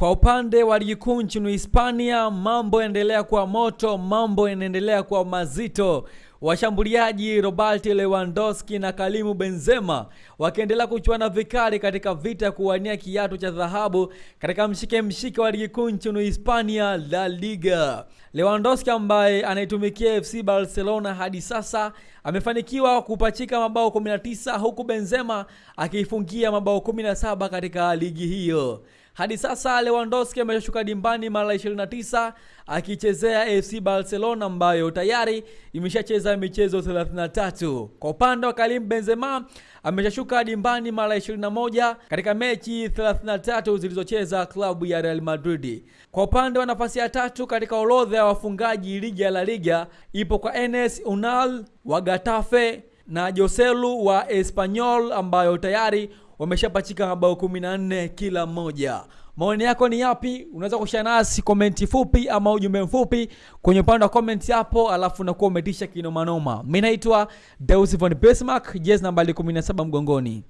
Kwa upande wa ligi kuu nchini Hispania, mambo yanaendelea kuwa moto, mambo yanaendelea kuwa mazito. Washambuliaji Robert Lewandowski na Kalimu Benzema wakiendelea kuchuana vikali katika vita ya kuwania kiatu cha dhahabu katika mshike mshike wa ligi kuu nchini Hispania, La Liga. Lewandowski ambaye anaitumikia FC Barcelona hadi sasa amefanikiwa kupachika mabao 19 huku Benzema akiifungia mabao 17 katika ligi hiyo. Hadi sasa Lewandowski ameshuka dimbani mara 29 akichezea FC Barcelona ambayo tayari imeshacheza michezo 33. Kwa upande wa Karim Benzema ameshashuka dimbani mara 21 katika mechi 33 zilizocheza klabu ya Real Madrid. Kwa upande wa nafasi ya tatu katika orodha ya wafungaji ligi ya La Liga ipo kwa Enes Unal wa Getafe na Joselu wa Espanyol ambayo tayari wameshapachika mabao 14 kila mmoja. Maoni yako ni yapi? Unaweza kushare nasi komenti fupi ama ujumbe mfupi kwenye upande wa comment hapo, alafu nakuwa umetisha kinomanoma. Mimi naitwa Deus von Bismarck, jezi nambari 17 mgongoni.